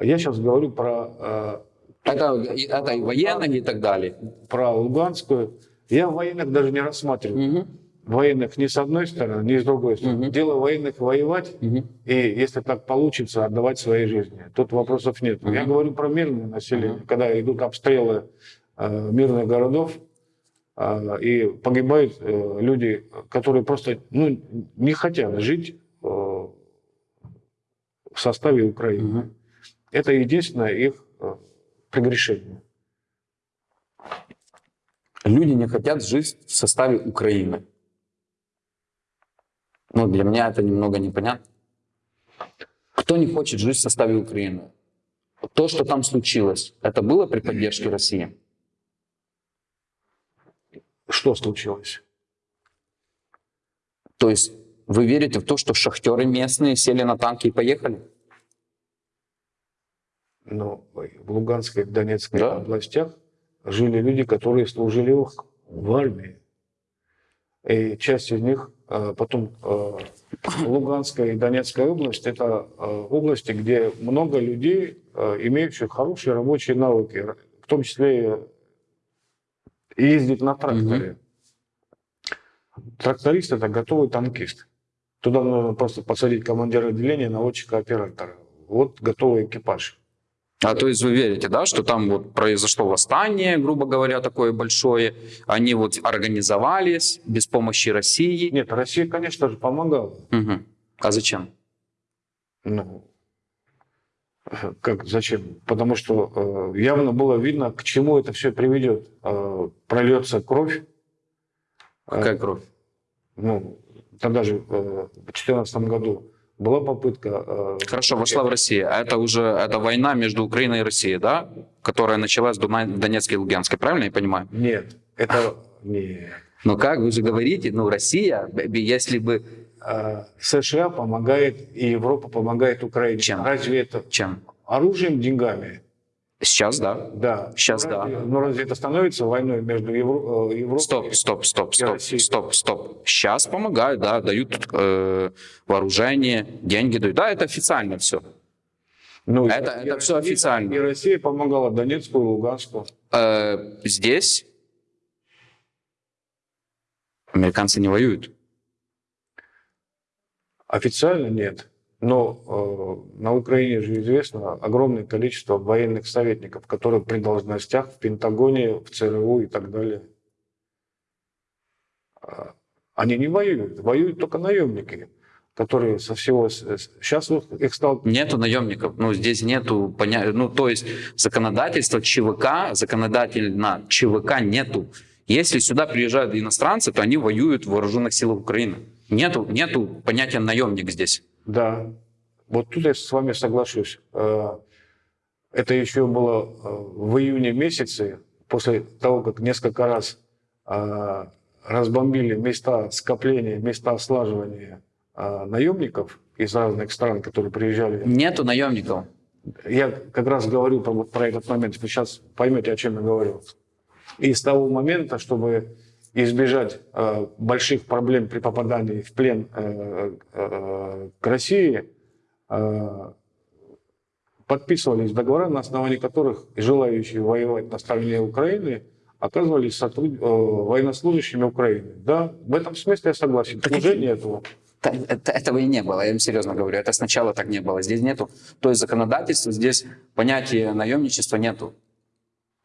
Speaker 2: Я сейчас говорю про
Speaker 3: Это, это и военные и так далее.
Speaker 2: про Луганскую. Я военных даже не рассматриваю. Военных ни с одной стороны, ни с другой стороны.
Speaker 3: Мгм.
Speaker 2: Дело военных воевать,
Speaker 3: Мгм.
Speaker 2: и если так получится, отдавать свои жизни. Тут вопросов нет. Я
Speaker 3: Мгм.
Speaker 2: говорю про мирное население.
Speaker 3: Мгм.
Speaker 2: Когда идут обстрелы э, мирных городов, э, и погибают э, люди, которые просто ну, не хотят жить э, в составе Украины.
Speaker 3: Мгм.
Speaker 2: Это единственное их прегрешение.
Speaker 3: Люди не хотят жить в составе Украины. Ну, для меня это немного непонятно. Кто не хочет жить в составе Украины? То, что там случилось, это было при поддержке России?
Speaker 2: Что случилось?
Speaker 3: То есть вы верите в то, что шахтеры местные сели на танки и поехали?
Speaker 2: Но в Луганской и Донецкой
Speaker 3: Да.
Speaker 2: областях жили люди, которые служили в, в армии. И часть из них э, потом э, Луганская и Донецкая область это э, области, где много людей, имеющих хорошие рабочие навыки, в том числе и ездить на тракторе. тракторист это готовый танкист. Туда нужно просто посадить командира отделения, наводчика, оператора. Вот готовый экипаж.
Speaker 3: А то есть вы верите, да, что там вот произошло восстание, грубо говоря, такое большое, они вот организовались без помощи России.
Speaker 2: Нет, Россия, конечно же, помогала.
Speaker 3: Мгм. А зачем?
Speaker 2: Ну, как, зачем? Потому что э, явно было видно, к чему это все приведет. Э, прольется кровь. Э,
Speaker 3: Какая кровь?
Speaker 2: ну, тогда же э, в 2014 году была попытка... э,
Speaker 3: Хорошо, вошла в Россию. А это уже это война между Украиной и Россией, да? Которая началась в Донецке и Луганске, правильно я понимаю?
Speaker 2: Нет, это... Нет.
Speaker 3: Ну как, вы же говорите, ну Россия, если бы...
Speaker 2: Э, США помогает, и Европа помогает Украине.
Speaker 3: Чем?
Speaker 2: Разве это
Speaker 3: Чем?
Speaker 2: оружием, деньгами?
Speaker 3: Сейчас, да.
Speaker 2: Да.
Speaker 3: Сейчас,
Speaker 2: Ну,
Speaker 3: да.
Speaker 2: разве- Ну разве это становится войной между Евро- э, Европой?
Speaker 3: Стоп, стоп, стоп, стоп,
Speaker 2: Россия.
Speaker 3: стоп, стоп. Сейчас помогают, да, дают э, вооружение, деньги дают. Да, это официально все.
Speaker 2: Ну,
Speaker 3: Это-
Speaker 2: и
Speaker 3: это
Speaker 2: Россия-
Speaker 3: официально.
Speaker 2: И Россия помогала Донецку и Луганску.
Speaker 3: Э, здесь американцы не воюют.
Speaker 2: Официально нет. Но э, на Украине же известно огромное количество военных советников, которые при должностях в Пентагоне, в ЦРУ и так далее. А, Они не воюют. Воюют только наемники, которые со всего... Сейчас их стало...
Speaker 3: Нету наемников. Ну, здесь нету понятия. Ну, то есть законодательство ЧВК, законодательно ЧВК нету. Если сюда приезжают иностранцы, то они воюют в вооруженных силах Украины. Нету, нету понятия наемник здесь.
Speaker 2: Да, вот тут я с вами соглашусь. Э, Это еще было э, в июне месяце, после того, как несколько раз э, разбомбили места скопления, места слаживания наемников из разных стран, которые приезжали.
Speaker 3: Нету наемников.
Speaker 2: Я как раз говорю про, про этот момент, вы сейчас поймете, о чем я говорю. И с того момента, чтобы избежать э, больших проблем при попадании в плен э, э, к России, э, подписывались договора, на основании которых желающие воевать на стороне Украины оказывались сотруд- э, военнослужащими Украины. Да, в этом смысле я согласен.
Speaker 3: Так
Speaker 2: Уже
Speaker 3: это-
Speaker 2: нету.
Speaker 3: Т- это- Этого и не было, я вам серьезно говорю. Это сначала так не было. Здесь нету. То есть законодательства, здесь понятия наемничества нету.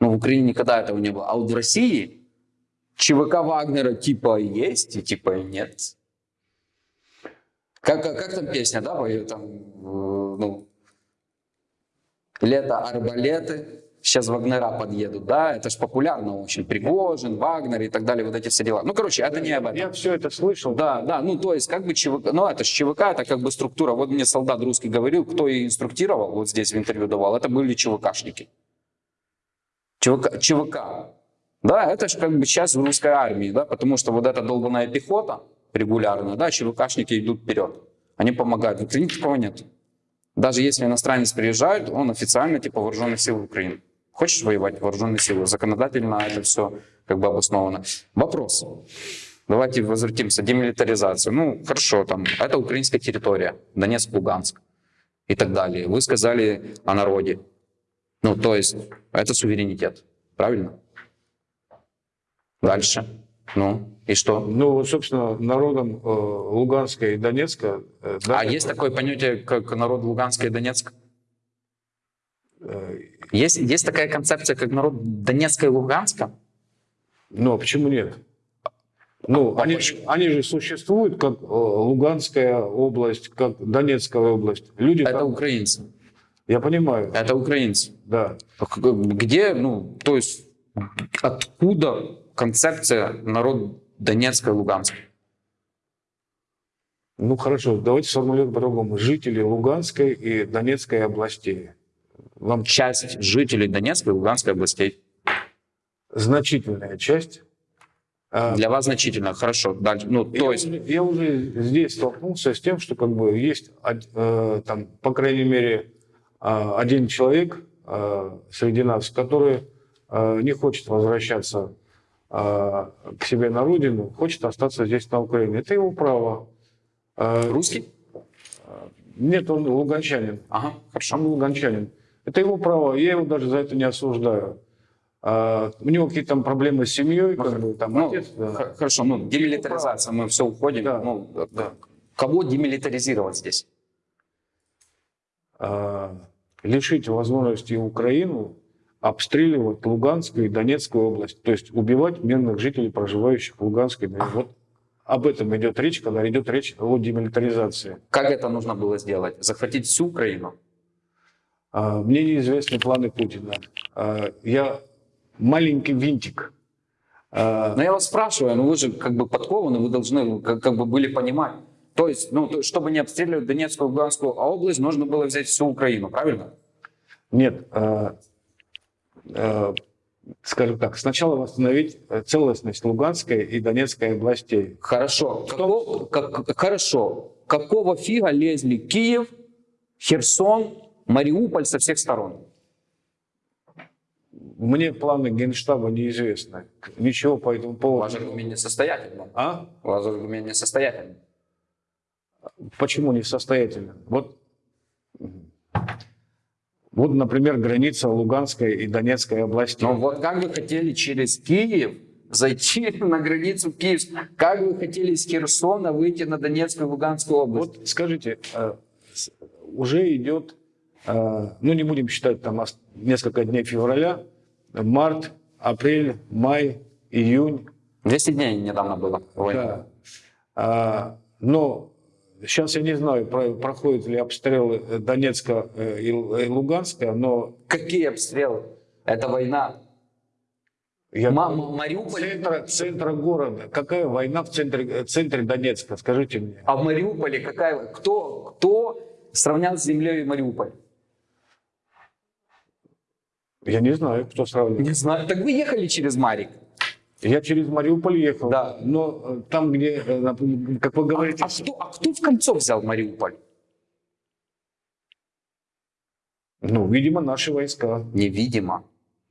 Speaker 3: Но в Украине никогда этого не было. А вот в России ЧВК Вагнера типа есть и типа нет. Как, как, как там песня, да, поет там, ну, лето арбалеты, сейчас Вагнера подъедут, да, это же популярно очень, Пригожин, Вагнер и так далее, вот эти все дела. Ну, короче, это не об этом.
Speaker 2: Я все это слышал.
Speaker 3: Да, да, ну то есть как бы ЧВК, ну это же ЧВК, это как бы структура. Вот мне солдат русский говорил, кто и инструктировал, вот здесь в интервью давал, это были ЧВКшники. ЧВК, ЧВК. Да, это же как бы сейчас в русской армии, да, потому что вот эта долбанная пехота регулярно, да, ЧВКшники идут вперед. Они помогают. В Украине такого нет. Даже если иностранец приезжает, он официально типа вооруженных сил Украины. Хочешь воевать вооруженные силы? Законодательно это все как бы обосновано. Вопрос. Давайте возвратимся. Демилитаризация. Ну, хорошо, там, это украинская территория. Донецк, Луганск и так далее. Вы сказали о народе. Ну, то есть, это суверенитет. Правильно? Дальше. Ну, и что?
Speaker 2: Ну, собственно, народом э, Луганска и Донецка... э, да,
Speaker 3: А есть такое понятие, как народ Луганска и Донецка?
Speaker 2: э,
Speaker 3: Есть, есть такая концепция, как народ Донецка и Луганска?
Speaker 2: Ну, а почему нет? Ну,
Speaker 3: А
Speaker 2: они,
Speaker 3: почему?
Speaker 2: они же существуют как Луганская область, как Донецкая область. Люди
Speaker 3: Это
Speaker 2: там-
Speaker 3: украинцы.
Speaker 2: Я понимаю,
Speaker 3: Это украинцы.
Speaker 2: да.
Speaker 3: Где, ну, то есть, откуда концепция народ Донецка и Луганска?
Speaker 2: Ну, хорошо, давайте сформулируем по-другому. Жители Луганской и Донецкой областей. Вам
Speaker 3: Часть жителей Донецкой и Луганской областей.
Speaker 2: значительная часть. А,
Speaker 3: Для вас значительно. Хорошо. Дальше. Ну,
Speaker 2: Я,
Speaker 3: то есть,
Speaker 2: уже, я уже здесь столкнулся с тем, что как бы есть, э, там, по крайней мере, э, один человек э, среди нас, который э, не хочет возвращаться к себе на родину, хочет остаться здесь на Украине. Это его право. Э,
Speaker 3: русский?
Speaker 2: Нет, он луганчанин.
Speaker 3: Ага,
Speaker 2: Он
Speaker 3: хорошо.
Speaker 2: луганчанин. Это его право, я его даже за это не осуждаю. А, у него какие-то там проблемы с семьей, как бы, там
Speaker 3: Ну,
Speaker 2: отец, да.
Speaker 3: Хорошо, ну, демилитаризация, мы все уходим.
Speaker 2: Да,
Speaker 3: Ну,
Speaker 2: да.
Speaker 3: Кого демилитаризировать здесь?
Speaker 2: а, лишить возможности Украину обстреливать Луганскую и Донецкую область, то есть убивать мирных жителей, проживающих в Луганской. Донецкой. Вот об этом идет речь, когда идет речь о демилитаризации.
Speaker 3: Как это нужно было сделать? Захватить всю Украину?
Speaker 2: А, Мне неизвестны планы Путина. А, Я маленький винтик. А,
Speaker 3: Но я вас спрашиваю, ну вы же как бы подкованы, вы должны как, как бы были понимать. То есть, ну, то- чтобы не обстреливать Донецкую и Луганскую область, нужно было взять всю Украину, правильно?
Speaker 2: Нет, а, а, скажем так, сначала восстановить э, целостность Луганской и Донецкой областей.
Speaker 3: Хорошо. Како- как- хорошо. Какого фига лезли Киев, Херсон, Мариуполь со всех сторон?
Speaker 2: Мне планы Генштаба неизвестны. Ничего по этому поводу.
Speaker 3: Ваш аргумент несостоятельный.
Speaker 2: А?
Speaker 3: Ваш аргумент несостоятельный.
Speaker 2: Почему несостоятельно? Вот, вот, например, граница Луганской и Донецкой областей.
Speaker 3: Но вот как вы хотели через Киев зайти на границу Киевскую? Как вы хотели из Херсона выйти на Донецкую и Луганскую область?
Speaker 2: Вот скажите, э, уже идет, э, ну не будем считать там ос- несколько дней февраля, март, апрель, май, июнь.
Speaker 3: 200 дней недавно было. война.
Speaker 2: Да. А, но сейчас я не знаю, про- проходят ли обстрелы Донецка э, и Лу- и Луганска, но
Speaker 3: Какие обстрелы? Это война.
Speaker 2: я
Speaker 3: Мама, Мариуполь.
Speaker 2: центра, центра города. Какая война в центре, э, центре Донецка? Скажите мне.
Speaker 3: А в Мариуполе какая? Кто, кто сравнял с землей Мариуполь?
Speaker 2: Я не знаю, кто сравнивает.
Speaker 3: Не знаю. Так вы ехали через Марик.
Speaker 2: Я через Мариуполь ехал,
Speaker 3: Да.
Speaker 2: но э, там, где, э, как вы говорите,
Speaker 3: А кто, а кто в кольцо взял Мариуполь?
Speaker 2: ну, видимо, наши войска.
Speaker 3: Невидимо.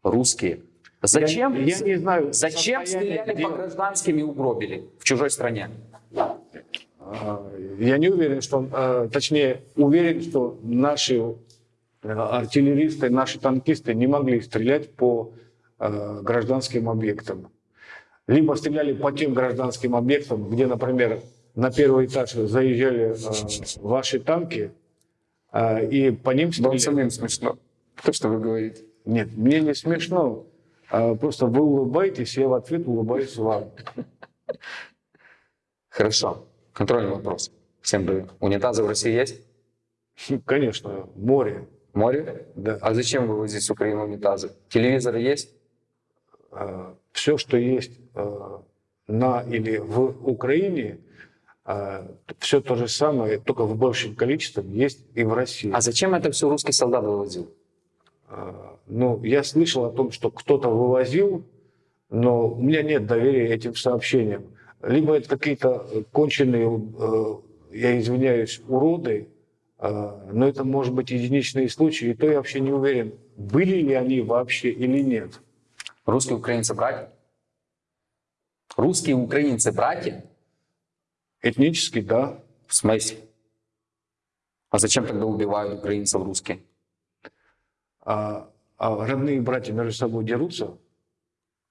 Speaker 3: Русские. Зачем?
Speaker 2: Я, я не знаю.
Speaker 3: Зачем стреляли
Speaker 2: дел.
Speaker 3: по гражданским и угробили в чужой стране?
Speaker 2: А, Я не уверен, что, э, точнее, уверен, что наши артиллеристы, наши танкисты не могли стрелять по гражданским объектам. Либо стреляли по тем гражданским объектам, где, например, на первый этаж заезжали э, ваши танки, э, и по ним стреляли.
Speaker 3: самим смешно. То, что вы говорите.
Speaker 2: Нет, мне не смешно. А Просто вы улыбаетесь, я в ответ улыбаюсь вам.
Speaker 3: Хорошо. Контрольный вопрос. Всем привет. Унитазы в России есть?
Speaker 2: Конечно, море.
Speaker 3: Море?
Speaker 2: Да.
Speaker 3: А зачем вывозить с Украины унитазы? Телевизоры есть?
Speaker 2: все, что есть э, на или в Украине, все то же самое, только в большем количестве есть и в России.
Speaker 3: А зачем это все русский солдат вывозил?
Speaker 2: А, Ну, я слышал о том, что кто-то вывозил, но у меня нет доверия этим сообщениям. Либо это какие-то конченые, э, я извиняюсь, уроды, э, но это может быть единичные случаи, и то я вообще не уверен, были ли они вообще или нет.
Speaker 3: Русские украинцы братья? Русские украинцы братья?
Speaker 2: Этнически, да,
Speaker 3: В смысле? А зачем тогда убивают украинцев русские?
Speaker 2: а, а родные братья между собой дерутся,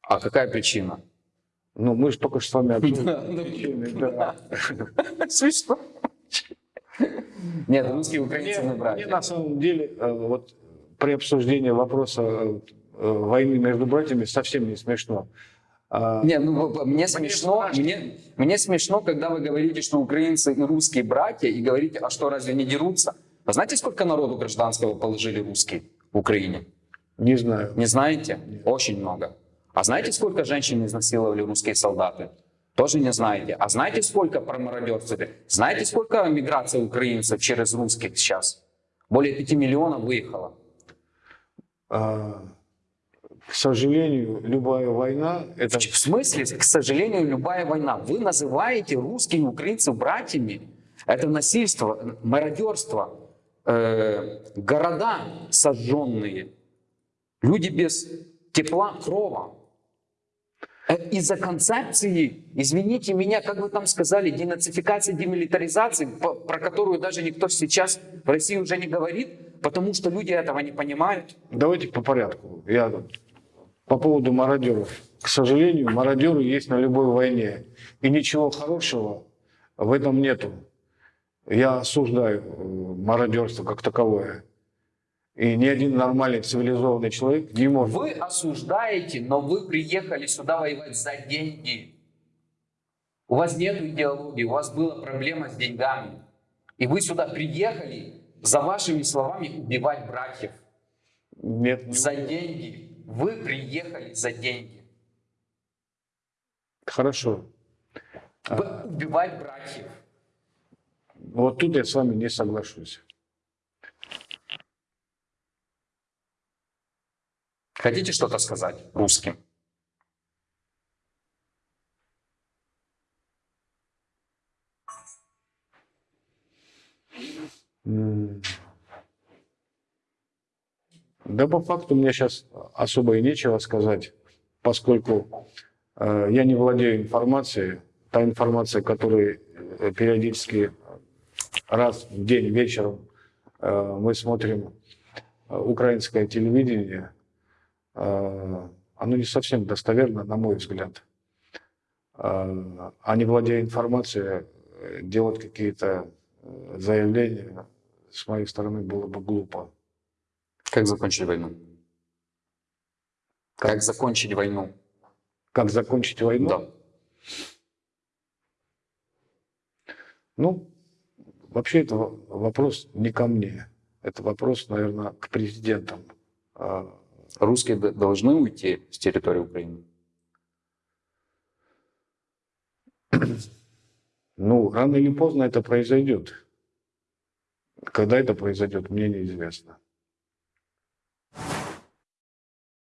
Speaker 3: А какая причина?
Speaker 2: ну, мы же только что с вами обсудили
Speaker 3: да. Смешно. Нет, русские украинцы не
Speaker 2: мне
Speaker 3: братья.
Speaker 2: на самом деле э, вот при обсуждении вопроса э, э, войны между братьями совсем не смешно. А,
Speaker 3: Не, ну мне смешно, мне, мне смешно, когда вы говорите, что украинцы и русские братья, и говорите, а что, разве не дерутся? А знаете, сколько народу гражданского положили русские в Украине?
Speaker 2: Не знаю.
Speaker 3: Не знаете? Очень много. А знаете, сколько женщин изнасиловали русские солдаты? Тоже не знаете. А знаете, сколько промародерствовали? Знаете, сколько миграция украинцев через русских сейчас? Более 5 миллионов выехало.
Speaker 2: А, К сожалению, любая война это
Speaker 3: В смысле, к сожалению, любая война. Вы называете русских и украинцев братьями. Это насильство, мародерство, э, города сожженные, люди без тепла, крова. Э, Из-за концепции, извините меня, как вы там сказали, денацификации, демилитаризации, про которую даже никто сейчас в России уже не говорит, потому что люди этого не понимают.
Speaker 2: Давайте по порядку. Я по поводу мародеров. К сожалению, мародеры есть на любой войне. И ничего хорошего в этом нету. Я осуждаю э, мародерство как таковое. И ни один нормальный цивилизованный человек не может.
Speaker 3: Вы осуждаете, но вы приехали сюда воевать за деньги. У вас нет идеологии, у вас была проблема с деньгами. И вы сюда приехали, за вашими словами, убивать братьев.
Speaker 2: Нет, не-
Speaker 3: За деньги. Вы приехали за деньги.
Speaker 2: Хорошо.
Speaker 3: Вы убивать братьев.
Speaker 2: Вот тут я с вами не соглашусь.
Speaker 4: Хотите что-то сказать русским?
Speaker 2: М. Да по факту мне сейчас особо и нечего сказать, поскольку э, я не владею информацией. Та информация, которую э, периодически раз в день вечером э, мы смотрим э, украинское телевидение, э, оно не совсем достоверно, на мой взгляд. Э, а не владея информацией, делать какие-то заявления с моей стороны было бы глупо.
Speaker 4: Как закончить войну? Как закончить войну?
Speaker 2: Как закончить войну?
Speaker 4: Да.
Speaker 2: Ну, вообще это во- вопрос не ко мне. Это вопрос, наверное, к президентам. А,
Speaker 4: Русские должны уйти с территории Украины?
Speaker 2: Ну, рано или поздно это произойдет. Когда это произойдет, мне неизвестно.